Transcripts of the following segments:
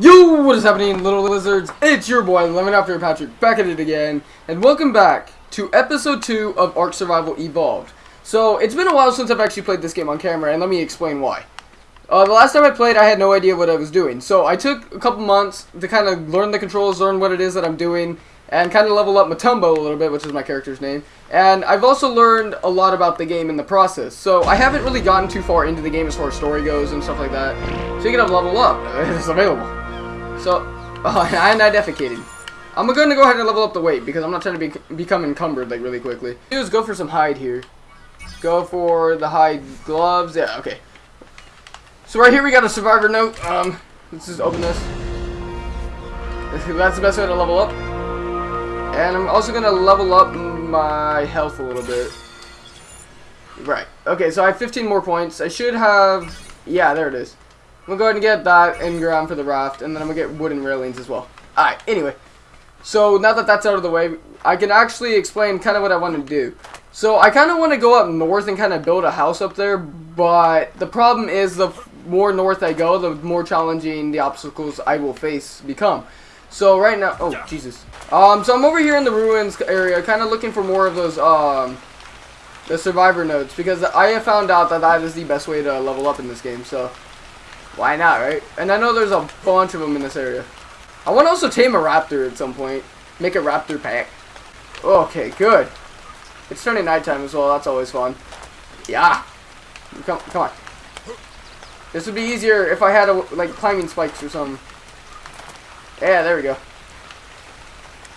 Yo, what is happening, little lizards? It's your boy, Lemon After Patrick, back at it again, and welcome back to episode 2 of Ark Survival Evolved. So, it's been a while since I've actually played this game on camera, and let me explain why. Uh, the last time I played, I had no idea what I was doing, so I took a couple months to kind of learn the controls, learn what it is that I'm doing, and kind of level up Matumbo a little bit, which is my character's name. And I've also learned a lot about the game in the process, so I haven't really gotten too far into the game as far as story goes and stuff like that. So you can have level up, it's available. So, uh, and I defecated. I'm to go ahead and level up the weight because I'm not trying to be, become encumbered like really quickly. Is go for some hide here. Go for the hide gloves. Yeah, okay. So right here we got a survivor note. Um, let's just open this. That's the best way to level up. And I'm also to level up my health a little bit. Right. Okay, so I have 15 more points. I should have... Yeah, there it is. To go ahead and get that engram for the raft, and then I'm going to get wooden railings as well. Alright, anyway. So, now that that's out of the way, I can actually explain kind of what I want to do. So, I kind of want to go up north and kind of build a house up there, but the problem is the more north I go, the more challenging the obstacles I will face become. So, right now... Oh, Jesus. Um, so I'm over here in the ruins area, kind of looking for more of those, um... The survivor notes, because I have found out that that is the best way to level up in this game, so... Why not, right? And I know there's a bunch of them in this area. I want to also tame a raptor at some point. Make a raptor pack. Okay, good. It's turning nighttime as well. That's always fun. Yeah. Come, come on. This would be easier if I had, a, like, climbing spikes or something. Yeah, there we go.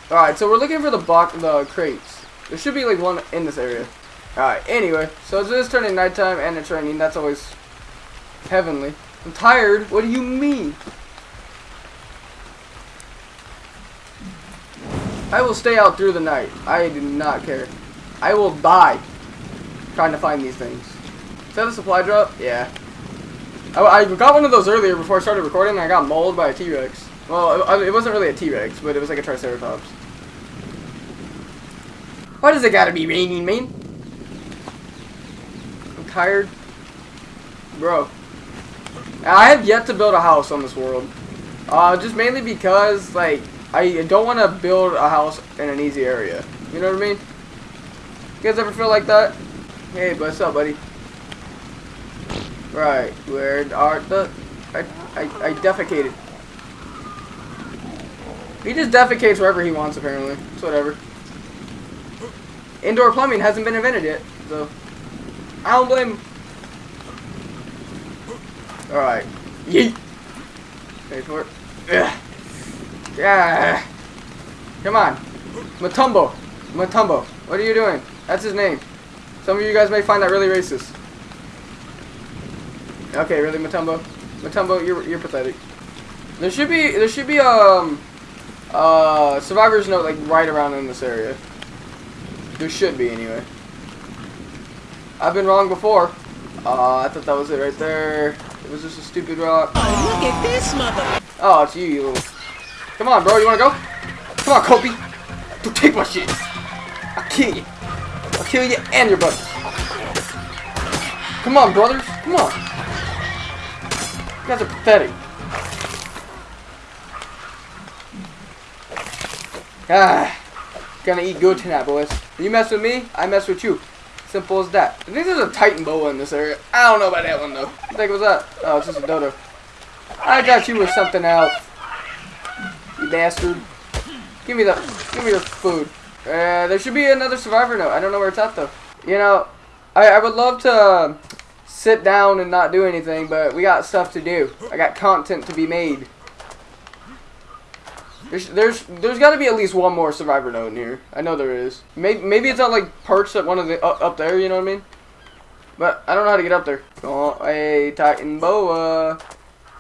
Alright, so we're looking for the block, the crates. There should be, like, one in this area. Alright, anyway. So it is turning nighttime and it's raining. That's always heavenly. I'm tired. What do you mean? I will stay out through the night. I do not care. I will die trying to find these things. Is that a supply drop? Yeah. I, I got one of those earlier before I started recording and I got mauled by a T-Rex. Well, it, it wasn't really a T-Rex, but it was like a Triceratops. Why does it gotta be raining, man? I'm tired. Bro. I have yet to build a house on this world. Uh, just mainly because, like, I don't want to build a house in an easy area. You know what I mean? You guys ever feel like that? Hey, what's up, buddy? Right, where are the... I, I, I defecated. He just defecates wherever he wants, apparently. It's whatever. Indoor plumbing hasn't been invented yet, so... I don't blame him. Alright. Yeet! Wait for it. Ugh. Yeah. Come on. Matumbo. Matumbo. What are you doing? That's his name. Some of you guys may find that really racist. Okay, really, Matumbo? Matumbo, you're you're pathetic. There should be there should be um uh survivor's note like right around in this area. There should be anyway. I've been wrong before. Uh, I thought that was it right there. Was just a stupid rock. Oh, look at this mother. Oh, it's you, you little. Come on, bro. You wanna go? Come on, Kobe. Don't take my shit. I'll kill you. I'll kill you and your brothers. Come on, brothers. Come on. You guys are pathetic. Ah. Gonna eat good tonight, boys. You mess with me, I mess with you. Simple as that. I think there's a Titan boa in this area. I don't know about that one, though. What the heck was that? Oh, it's just a dodo. I thought you were something else. You bastard. Give me the, give me your food. Uh, there should be another survivor note. I don't know where it's at, though. You know, I, I would love to sit down and not do anything, but we got stuff to do. I got content to be made. There's there's there's got to be at least one more survivor note in here. I know there is. Maybe maybe it's not like perched at one of the up, up there. You know what I mean? But I don't know how to get up there. Oh, hey, Titan boa,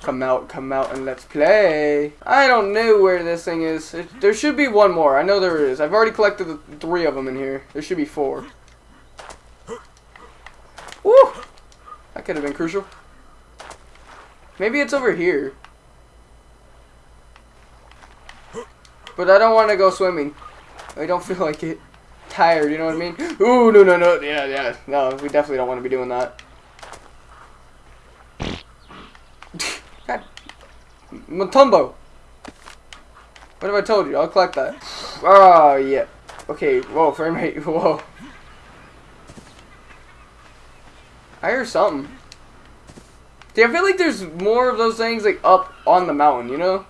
come out, come out, and let's play. I don't know where this thing is. It, there should be one more. I know there is. I've already collected the three of them in here. There should be four. Woo! That could have been crucial. Maybe it's over here. But I don't want to go swimming. I don't feel like it. Tired, you know what I mean? Ooh, no, no, no. Yeah, yeah. No, we definitely don't want to be doing that. God. Matumbo. What have I told you? I'll collect that. Oh, yeah. Okay, whoa, frame rate, whoa. I hear something. See, I feel like there's more of those things, like, up on the mountain, you know?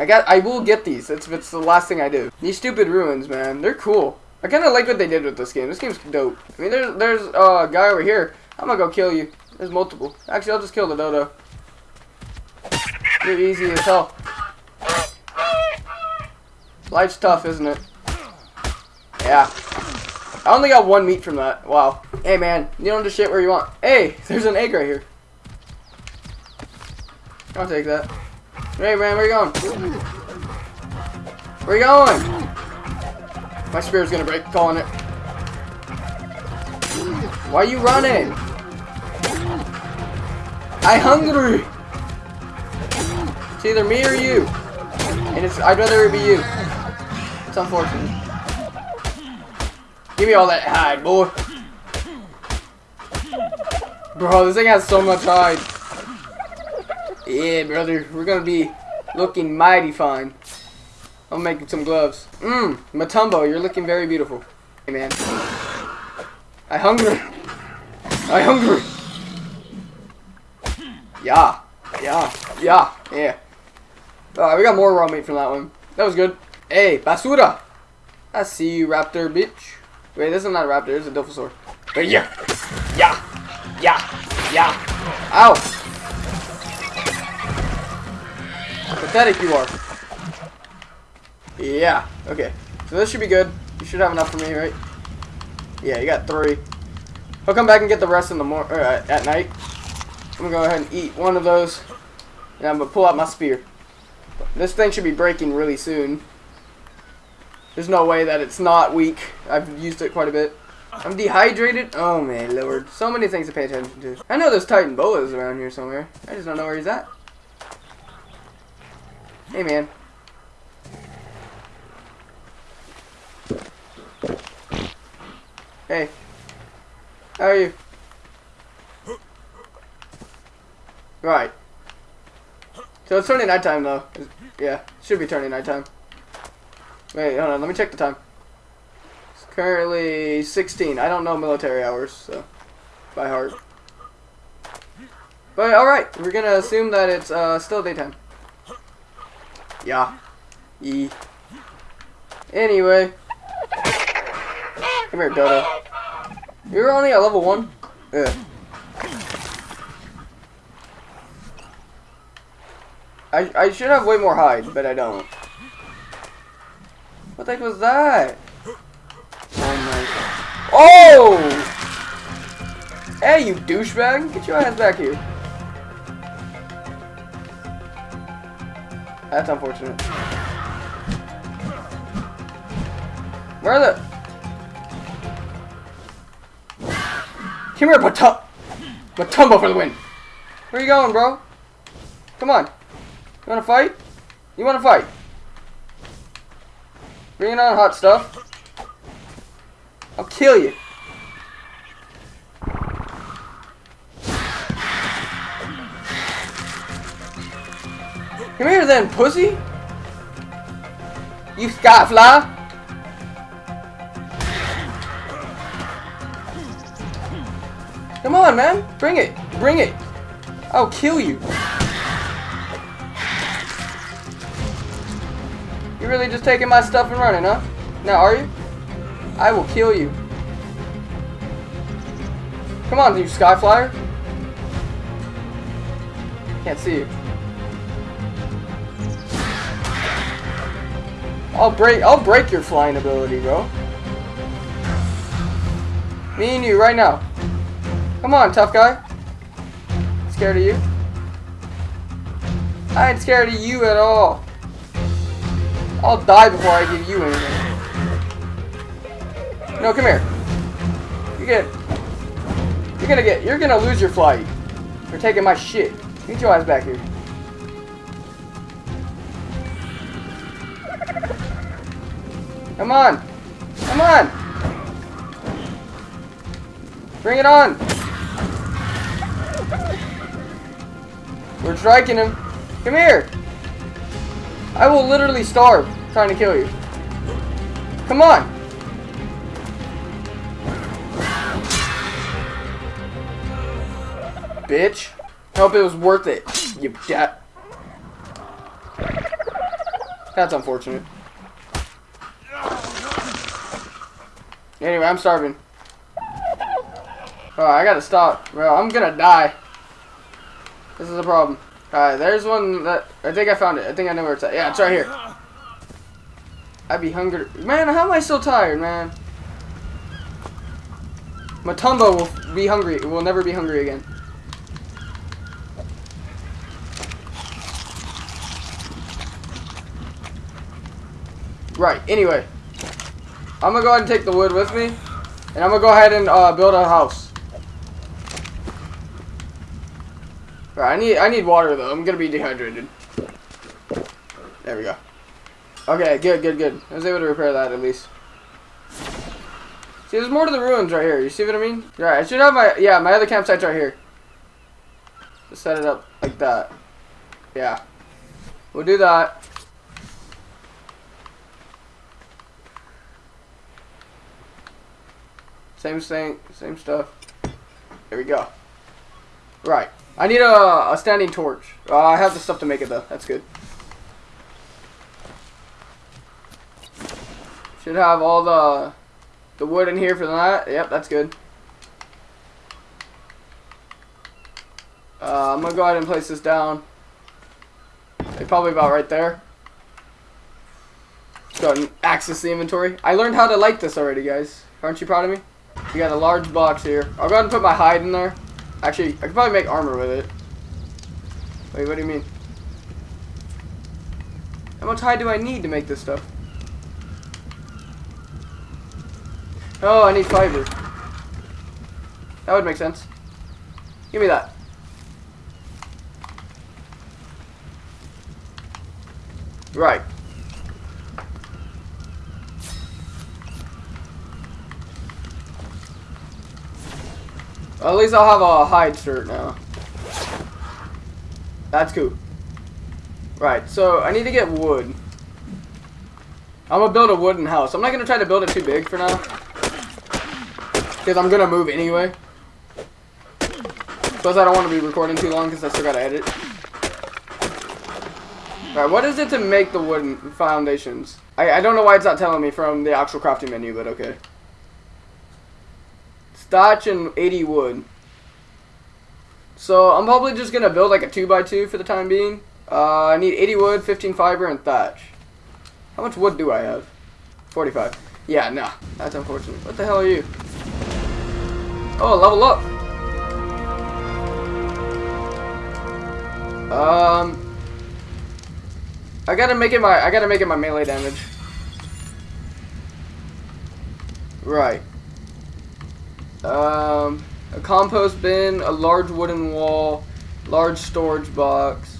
I got, I will get these. It's, it's the last thing I do. These stupid ruins, man, they're cool. I kind of like what they did with this game. This game's dope. I mean, there's, there's a guy over here. I'm gonna go kill you. There's multiple. Actually, I'll just kill the dodo. You're easy as hell. Life's tough, isn't it? Yeah. I only got one meat from that. Wow. Hey, man. You don't just shit where you want. Hey, there's an egg right here. I'll take that. Hey, man, where you going? Where you going? My spear's gonna break. Calling it. Why are you running? I hungry. It's either me or you. And it's I'd rather it be you. It's unfortunate. Give me all that hide, boy. Bro, this thing has so much hide. Yeah, brother. We're gonna be looking mighty fine. I'm making some gloves. Mmm, Matumbo, you're looking very beautiful. Hey, man. I hungry. I hungry. Yeah. Yeah. Yeah. Yeah. Uh, we got more raw meat from that one. That was good. Hey, basura. I see you, raptor, bitch. Wait, this is not a raptor. It's a dilophosaur. Yeah. Yeah. Yeah. Yeah. Ow. Pathetic you are. Yeah. Okay. So this should be good. You should have enough for me, right? Yeah, you got three. I'll come back and get the rest in the mor uh, at night. I'm gonna go ahead and eat one of those, and I'm gonna pull out my spear. This thing should be breaking really soon. There's no way that it's not weak. I've used it quite a bit. I'm dehydrated. Oh man, lord. So many things to pay attention to. I know there's Titan Boas around here somewhere. I just don't know where he's at. Hey man. Hey. How are you? Right. So it's turning nighttime though. Yeah, should be turning nighttime. Wait, hold on, let me check the time. It's currently 16. I don't know military hours, so by heart. But alright, we're gonna assume that it's uh, still daytime. Yeah. Yee. Anyway. Come here, Dodo. You're only at level 1? Yeah. I, I should have way more hide, but I don't. What the heck was that? Oh my god. Oh! Hey, you douchebag! Get your ass back here. That's unfortunate. Where are the... Come here, Batum... Matumbo for the win! Where you going, bro? Come on. You wanna fight? You wanna fight? Bring on, hot stuff. I'll kill you. Then, pussy. You skyfly. Come on, man. Bring it. Bring it. I'll kill you. You're really just taking my stuff and running, huh? Now, are you? I will kill you. Come on, you sky flyer. Can't see you. I'll break I'll break your flying ability, bro. Me and you right now. Come on, tough guy. Scared of you? I ain't scared of you at all. I'll die before I give you anything. No, come here. You get. You're gonna get. You're gonna lose your flight. You're taking my shit. Get your ass back here. Come on. Come on. Bring it on. We're striking him. Come here. I will literally starve trying to kill you. Come on. Bitch. Hope it was worth it, you dat. That's unfortunate. Anyway, I'm starving. Oh, I gotta stop. Bro, I'm gonna die. This is a problem. Alright, there's one that... I think I found it. I think I know where it's at. Yeah, it's right here. I'd be hungry. Man, how am I so tired, man? Matumbo will be hungry. Will never be hungry again. Right, anyway. I'm gonna go ahead and take the wood with me. And I'm gonna go ahead and uh, build a house. Right, I need I need water though. I'm gonna be dehydrated. There we go. Okay, good, good, good. I was able to repair that at least. See, there's more to the ruins right here. You see what I mean? Right, I should have my yeah, my other campsite's right here. Just set it up like that. Yeah. We'll do that. Same thing, same stuff. There we go. Right. I need a, a standing torch. Uh, I have the stuff to make it though. That's good. Should have all the the wood in here for that. Yep, that's good. Uh, I'm gonna go ahead and place this down. It's probably about right there. Let's go ahead and access the inventory. I learned how to light this already, guys. Aren't you proud of me? We got a large box here. I'll go ahead and put my hide in there. Actually, I could probably make armor with it. Wait, what do you mean? How much hide do I need to make this stuff? Oh, I need fiber. That would make sense. Give me that. Right. At least I'll have a hide shirt now. That's cool. Right, so I need to get wood. I'm gonna build a wooden house. I'm not gonna try to build it too big for now. Because I'm gonna move anyway. Plus I don't want to be recording too long because I still gotta edit. Alright, what is it to make the wooden foundations? I, I don't know why it's not telling me from the actual crafting menu, but okay. Thatch and 80 wood. So I'm probably just going to build like a 2x2 for the time being. Uh, I need 80 wood, 15 fiber, and thatch. How much wood do I have? 45. Yeah, nah. That's unfortunate. What the hell are you? Oh, level up. Um, I gotta make it my I gotta make it my melee damage. Right. Um, a compost bin, a large wooden wall, large storage box,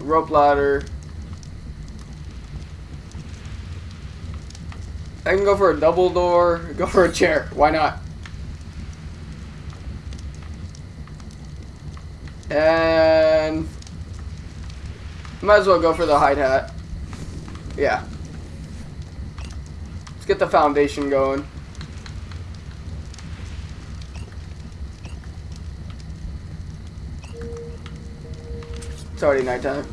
rope ladder. I can go for a double door, go for a chair. Why not? And might as well go for the hide hat. Yeah. Let's get the foundation going. It's already nighttime.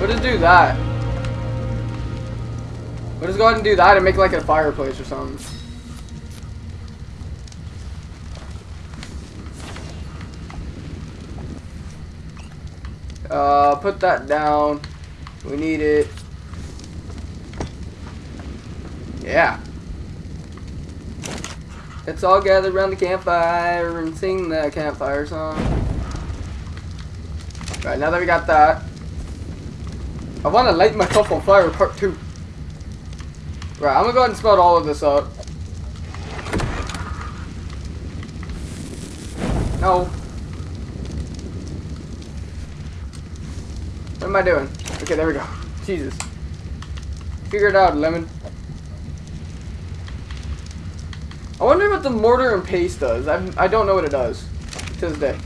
We'll do that. We'll just go ahead and do that and make like a fireplace or something. Uh, put that down. We need it. Yeah. Let's all gather around the campfire and sing the campfire song. Right, now that we got that, I want to light myself on fire part two. Right, I'm gonna go ahead and spell all of this up. No. What am I doing? Okay, there we go. Jesus. Figure it out, Lemon. I wonder what the mortar and paste does. I, I don't know what it does. to this day.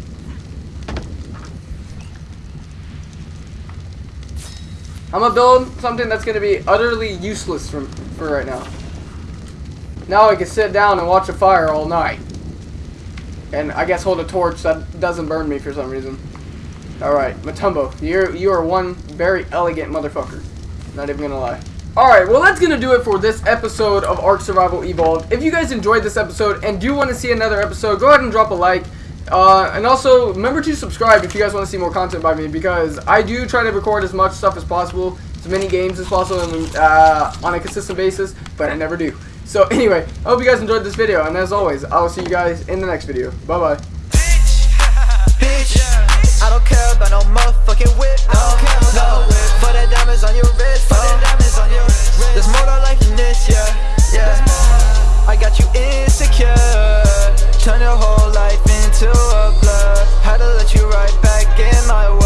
I'm gonna build something that's gonna be utterly useless for, for right now. Now I can sit down and watch a fire all night. And I guess hold a torch that doesn't burn me for some reason. Alright, Matumbo, you're, you are one very elegant motherfucker. Not even gonna lie. Alright, well that's going to do it for this episode of Ark Survival Evolved. If you guys enjoyed this episode and do want to see another episode, go ahead and drop a like. Uh, and also, remember to subscribe if you guys want to see more content by me, because I do try to record as much stuff as possible, as many games as possible, and, uh, on a consistent basis, but I never do. So anyway, I hope you guys enjoyed this video, and as always, I will see you guys in the next video. Bye-bye. diamonds on your wrist, oh. diamonds on your wrist. There's more to life than this, yeah, yeah. I got you insecure. Turn your whole life into a blur. Had to let you right back in my world.